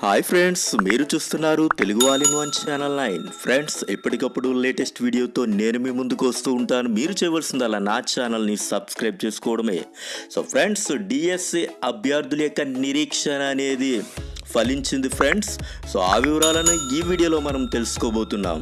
Hi friends మీరు చూస్తున్నారు Telugu all in one channel nine. Friends ఎప్పటికప్పుడు లేటెస్ట్ వీడియోతో నేను మీ ముందుకు వస్తూ ఉంటాను. మీరు చేయవలసిందల్లా నా ఛానల్ని సబ్స్క్రైబ్ చేసుకోవడమే. సో ఫ్రెండ్స్ డిఎస్సి అభ్యర్థుల యొక్క నిరీక్షణ అనేది ఫలించింది ఫ్రెండ్స్ సో ఆ వివరాలను ఈ వీడియోలో మనం తెలుసుకోబోతున్నాం.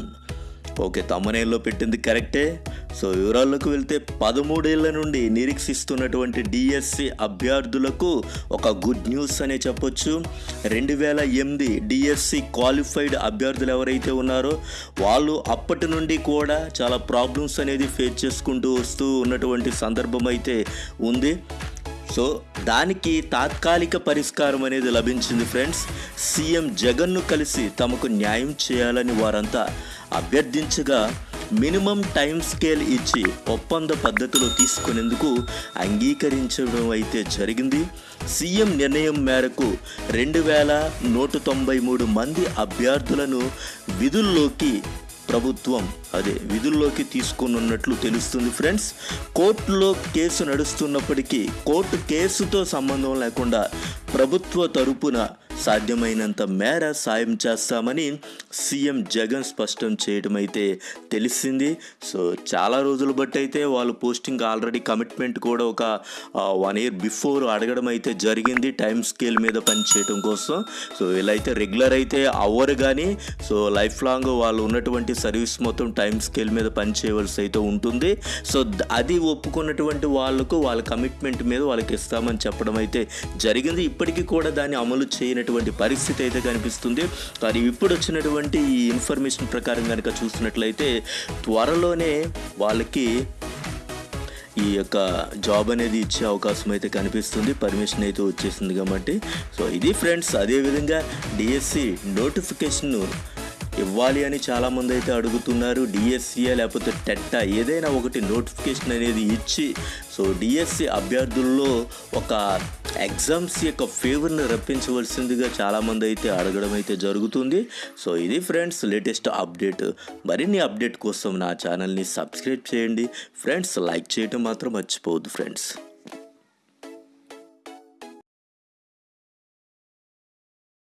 ఓకే తమ్మనేల్లో పెట్టింది కరెక్టే. సో వివరాల్లోకి వెళ్తే పదమూడేళ్ళ నుండి నిరీక్షిస్తున్నటువంటి డిఎస్సి అభ్యర్థులకు ఒక గుడ్ న్యూస్ అనే చెప్పొచ్చు. రెండు వేల ఎనిమిది డిఎస్సి క్వాలిఫైడ్ అభ్యర్థులు ఎవరైతే ఉన్నారో వాళ్ళు అప్పటి నుండి కూడా చాలా ప్రాబ్లమ్స్ అనేది ఫేస్ చేసుకుంటూ వస్తూ ఉన్నటువంటి సందర్భం అయితే ఉంది. సో దానికి తాత్కాలిక పరిష్కారం అనేది లభించింది ఫ్రెండ్స్. సీఎం జగన్ను కలిసి తమకు న్యాయం చేయాలని వారంతా అభ్యర్థించగా మినిమం టైం స్కేల్ ఇచ్చి ఒప్పంద పద్ధతిలో తీసుకునేందుకు అంగీకరించడం అయితే జరిగింది. సీఎం నిర్ణయం మేరకు రెండు వేల నూట తొంభై మూడు మంది అభ్యర్థులను విధుల్లోకి ప్రభుత్వం అదే విధుల్లోకి తీసుకున్నట్లు తెలుస్తుంది ఫ్రెండ్స్. కోర్టులో కేసు నడుస్తున్నప్పటికీ కోర్టు కేసుతో సంబంధం లేకుండా ప్రభుత్వ తరపున సాధ్యమైనంత మేర సాయం చేస్తామని సీఎం జగన్ స్పష్టం చేయడం అయితే తెలిసింది. సో చాలా రోజులు బట్టి అయితే వాళ్ళు పోస్టింగ్ ఆల్రెడీ కమిట్మెంట్ కూడా ఒక వన్ ఇయర్ బిఫోర్ అడగడం అయితే జరిగింది టైం స్కేల్ మీద పనిచేయడం కోసం. సో ఇలా అయితే రెగ్యులర్ అయితే అవ్వరు కానీ సో లైఫ్ లాంగ్ వాళ్ళు ఉన్నటువంటి సర్వీస్ మొత్తం టైం స్కేల్ మీద పనిచేయవలసి అయితే ఉంటుంది. సో అది ఒప్పుకున్నటువంటి వాళ్ళకు వాళ్ళ కమిట్మెంట్ మీద వాళ్ళకి ఇస్తామని చెప్పడం అయితే జరిగింది. ఇప్పటికీ కూడా దాన్ని అమలు చేయనటువంటి పరిస్థితి అయితే కనిపిస్తుంది. కానీ ఇప్పుడు వచ్చినటువంటి ఈ ఇన్ఫర్మేషన్ ప్రకారం కనుక చూసినట్లయితే త్వరలోనే వాళ్ళకి ఈ యొక్క జాబ్ అనేది ఇచ్చే అవకాశం అయితే కనిపిస్తుంది. పర్మిషన్ అయితే వచ్చేసింది కాబట్టి. సో ఇది ఫ్రెండ్స్ అదేవిధంగా డిఎస్సి నోటిఫికేషన్ ఇవ్వాలి అని చాలామంది అయితే అడుగుతున్నారు. డిఎస్సిఏ లేకపోతే టెట్టా ఏదైనా ఒకటి నోటిఫికేషన్ అనేది ఇచ్చి సో డిఎస్సి అభ్యర్థుల్లో ఒక ఎగ్జామ్స్ యొక్క ఫేవర్ని రప్పించవలసిందిగా చాలామంది అయితే అడగడం అయితే జరుగుతుంది. సో ఇది ఫ్రెండ్స్ లేటెస్ట్ అప్డేట్. మరిన్ని అప్డేట్ కోసం నా ఛానల్ని సబ్స్క్రైబ్ చేయండి. ఫ్రెండ్స్ లైక్ చేయడం మాత్రం మర్చిపోవద్దు ఫ్రెండ్స్.